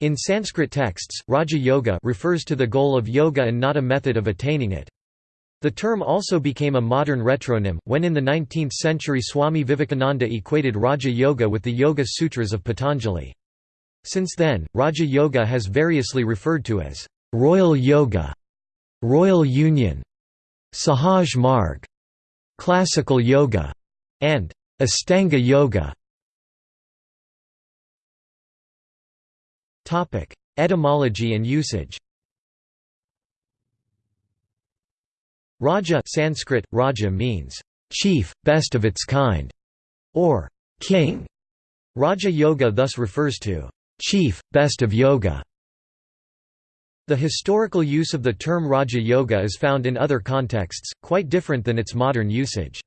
In Sanskrit texts, Raja Yoga refers to the goal of yoga and not a method of attaining it. The term also became a modern retronym, when in the 19th century Swami Vivekananda equated Raja Yoga with the Yoga Sutras of Patanjali. Since then, Raja Yoga has variously referred to as Royal Yoga, Royal Union, Sahaj Marg, Classical Yoga, and Astanga Yoga. Etymology and usage Raja Sanskrit, Raja means, chief, best of its kind, or king. Raja Yoga thus refers to chief, best of yoga. The historical use of the term Raja Yoga is found in other contexts, quite different than its modern usage.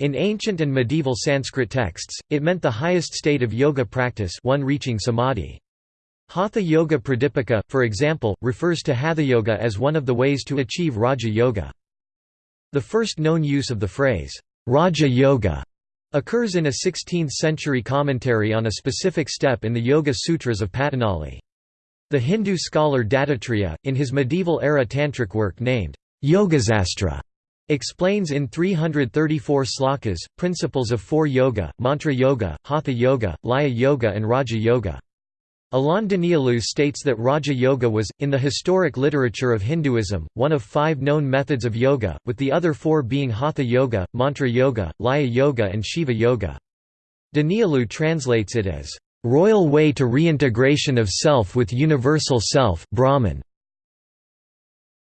In ancient and medieval Sanskrit texts, it meant the highest state of yoga practice one reaching samadhi. Hatha Yoga Pradipika, for example, refers to Hatha Yoga as one of the ways to achieve Raja Yoga. The first known use of the phrase, Raja Yoga, occurs in a 16th-century commentary on a specific step in the Yoga Sutras of Patanjali. The Hindu scholar Dattatreya, in his medieval-era tantric work named Yogasastra, explains in 334 slokas, principles of four yoga, mantra yoga, hatha yoga, laya yoga and raja yoga. Alain Danielou states that Raja Yoga was, in the historic literature of Hinduism, one of five known methods of yoga, with the other four being Hatha Yoga, Mantra Yoga, Laya Yoga and Shiva Yoga. Danielou translates it as, "...royal way to reintegration of self with universal self Brahman".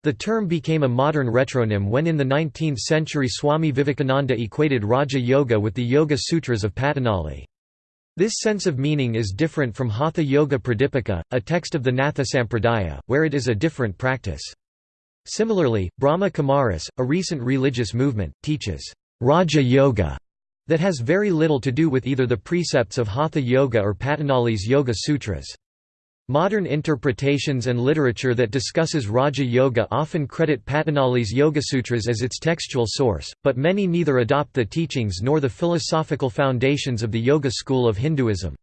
The term became a modern retronym when in the 19th century Swami Vivekananda equated Raja Yoga with the Yoga Sutras of Patanjali. This sense of meaning is different from Hatha Yoga Pradipika, a text of the Natha Sampradaya, where it is a different practice. Similarly, Brahma Kumaris, a recent religious movement, teaches Raja Yoga that has very little to do with either the precepts of Hatha Yoga or Patanjali's Yoga Sutras. Modern interpretations and literature that discusses Raja Yoga often credit Patanjali's Yogasutras as its textual source, but many neither adopt the teachings nor the philosophical foundations of the Yoga school of Hinduism.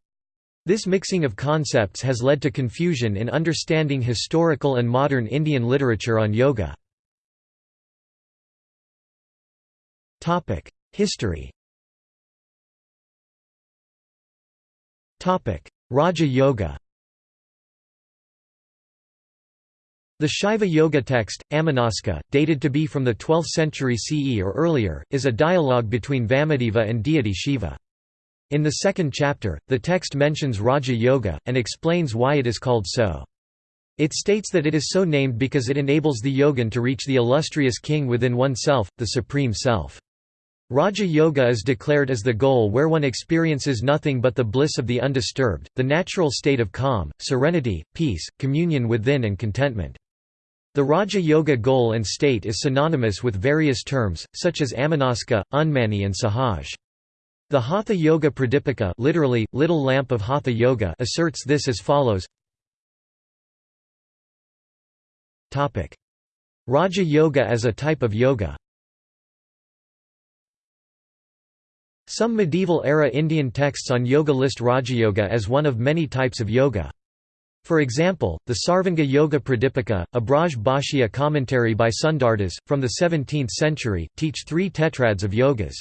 This mixing of concepts has led to confusion in understanding historical and modern Indian literature on yoga. History Raja Yoga The Shaiva Yoga text, Amanaska, dated to be from the 12th century CE or earlier, is a dialogue between Vamadeva and deity Shiva. In the second chapter, the text mentions Raja Yoga, and explains why it is called so. It states that it is so named because it enables the yogin to reach the illustrious king within oneself, the Supreme Self. Raja Yoga is declared as the goal where one experiences nothing but the bliss of the undisturbed, the natural state of calm, serenity, peace, communion within and contentment. The Raja Yoga goal and state is synonymous with various terms, such as Amanaska, Unmani and Sahaj. The Hatha Yoga Pradipika literally, Little Lamp of Hatha Yoga asserts this as follows Raja Yoga as a type of yoga Some medieval-era Indian texts on yoga list Rajayoga as one of many types of yoga. For example, the Sarvanga Yoga Pradipika, a Braj Bhashya commentary by Sundardas, from the 17th century, teach three tetrads of yogas.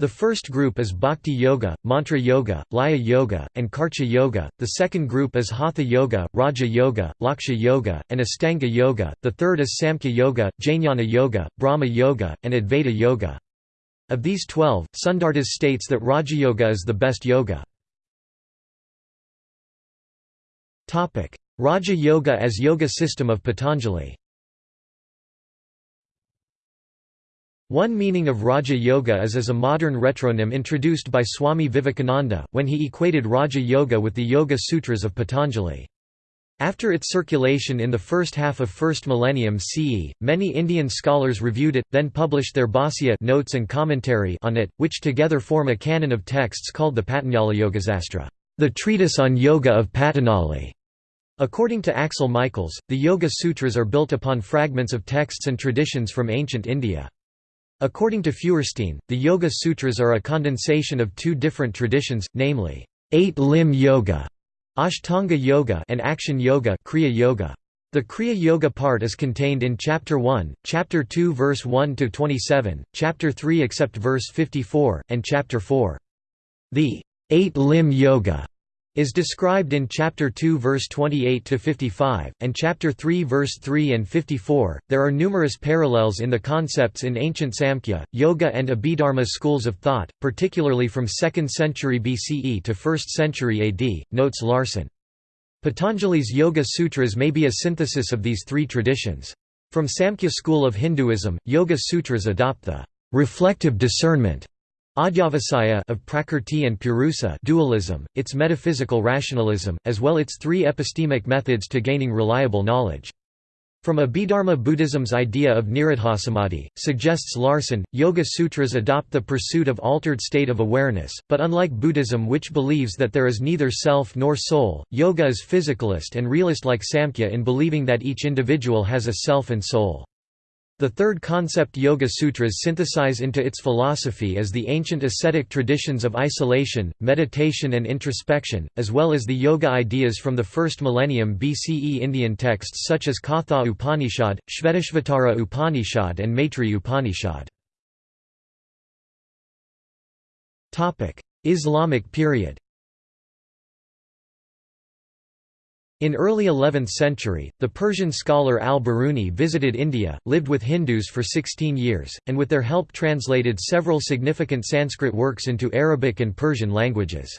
The first group is Bhakti Yoga, Mantra Yoga, Laya Yoga, and Karcha Yoga, the second group is Hatha Yoga, Raja Yoga, Laksha Yoga, and Astanga Yoga, the third is Samkhya Yoga, Jnana Yoga, Brahma Yoga, and Advaita Yoga. Of these twelve, Sundardas states that Raja Yoga is the best yoga. Raja Yoga as yoga system of Patanjali One meaning of Raja Yoga is as a modern retronym introduced by Swami Vivekananda, when he equated Raja Yoga with the Yoga Sutras of Patanjali. After its circulation in the first half of 1st millennium CE, many Indian scholars reviewed it, then published their Bhasya notes and commentary on it, which together form a canon of texts called the Patanjali Yogasastra, the treatise on yoga of Patanjali. According to Axel Michaels, the Yoga Sutras are built upon fragments of texts and traditions from ancient India. According to Feuerstein, the Yoga Sutras are a condensation of two different traditions, namely, eight-limb yoga, Ashtanga Yoga and Action Yoga, Kriya Yoga. The Kriya Yoga part is contained in Chapter 1, Chapter 2 verse 1 to 27, Chapter 3 except verse 54, and Chapter 4. The eight-limb yoga is described in chapter 2 verse 28 to 55 and chapter 3 verse 3 and 54 there are numerous parallels in the concepts in ancient samkhya yoga and abhidharma schools of thought particularly from 2nd century BCE to 1st century AD notes Larson Patanjali's yoga sutras may be a synthesis of these three traditions. From samkhya school of hinduism yoga sutras adopt the reflective discernment Adhyavasaya of Prakrti and Purusa dualism, its metaphysical rationalism, as well its three epistemic methods to gaining reliable knowledge. From Abhidharma Buddhism's idea of nirodhasamadhi, suggests Larson, Yoga Sutras adopt the pursuit of altered state of awareness, but unlike Buddhism which believes that there is neither self nor soul, yoga is physicalist and realist like Samkhya in believing that each individual has a self and soul. The third concept Yoga Sutras synthesize into its philosophy is the ancient ascetic traditions of isolation, meditation and introspection, as well as the yoga ideas from the first millennium BCE Indian texts such as Katha Upanishad, Shvetashvatara Upanishad and Maitri Upanishad. Islamic period In early 11th century, the Persian scholar al-Biruni visited India, lived with Hindus for 16 years, and with their help translated several significant Sanskrit works into Arabic and Persian languages.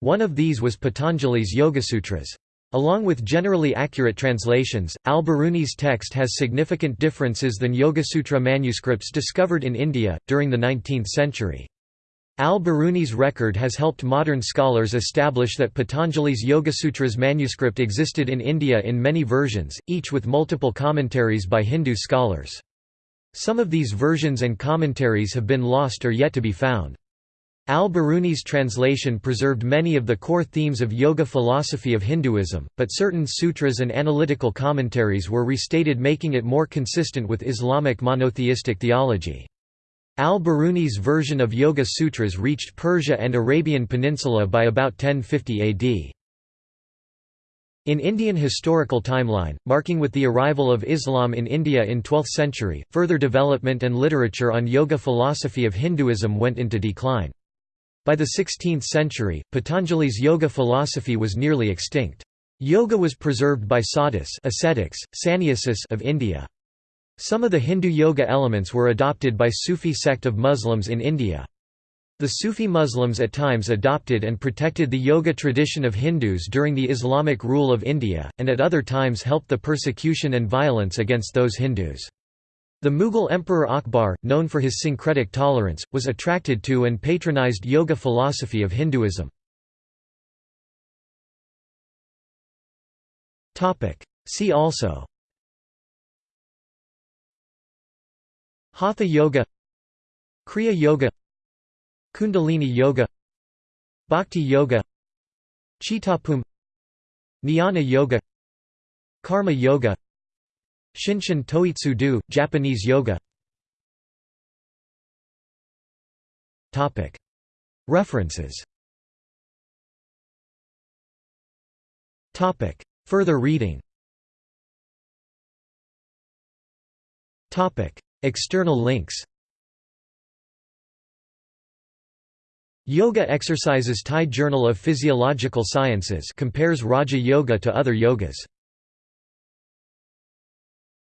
One of these was Patanjali's Yogasutras. Along with generally accurate translations, al-Biruni's text has significant differences than Yogasutra manuscripts discovered in India, during the 19th century. Al-Biruni's record has helped modern scholars establish that Patanjali's Yogasutras manuscript existed in India in many versions, each with multiple commentaries by Hindu scholars. Some of these versions and commentaries have been lost or yet to be found. Al-Biruni's translation preserved many of the core themes of yoga philosophy of Hinduism, but certain sutras and analytical commentaries were restated making it more consistent with Islamic monotheistic theology. Al-Biruni's version of Yoga Sutras reached Persia and Arabian Peninsula by about 1050 AD. In Indian historical timeline, marking with the arrival of Islam in India in 12th century, further development and literature on yoga philosophy of Hinduism went into decline. By the 16th century, Patanjali's yoga philosophy was nearly extinct. Yoga was preserved by sadhus ascetics, sannyasis of India. Some of the Hindu yoga elements were adopted by Sufi sect of Muslims in India. The Sufi Muslims at times adopted and protected the yoga tradition of Hindus during the Islamic rule of India, and at other times helped the persecution and violence against those Hindus. The Mughal Emperor Akbar, known for his syncretic tolerance, was attracted to and patronized yoga philosophy of Hinduism. See also Hatha Yoga Kriya Yoga Kundalini Yoga Bhakti Yoga Chittapum Jnana Yoga Karma Yoga Shinshin Toitsu Do, Japanese Yoga. References. Further reading External links. Yoga Exercises Thai Journal of Physiological Sciences compares Raja Yoga to other yogas